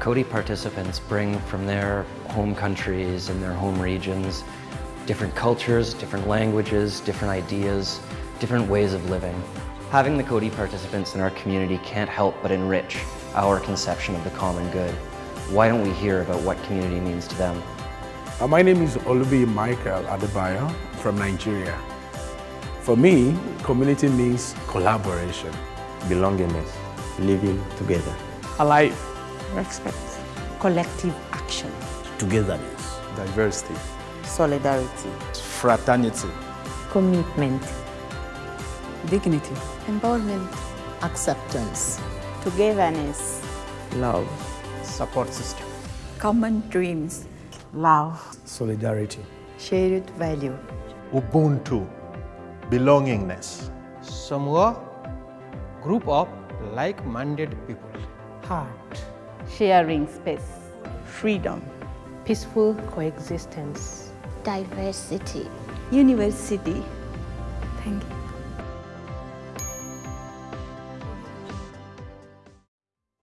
Coady participants bring from their home countries and their home regions different cultures, different languages, different ideas, different ways of living. Having the Coady participants in our community can't help but enrich our conception of the common good. Why don't we hear about what community means to them? Uh, my name is Olubi Michael Adebayo from Nigeria. For me, community means collaboration, belongingness, living together, alive, respect, collective action, togetherness, diversity, solidarity, fraternity, commitment, dignity, empowerment, acceptance, togetherness, love, support system, common dreams, love, solidarity, shared value, Ubuntu, belongingness. Samua, group of like-minded people. Heart, sharing space, freedom, peaceful coexistence, diversity, university. Thank you.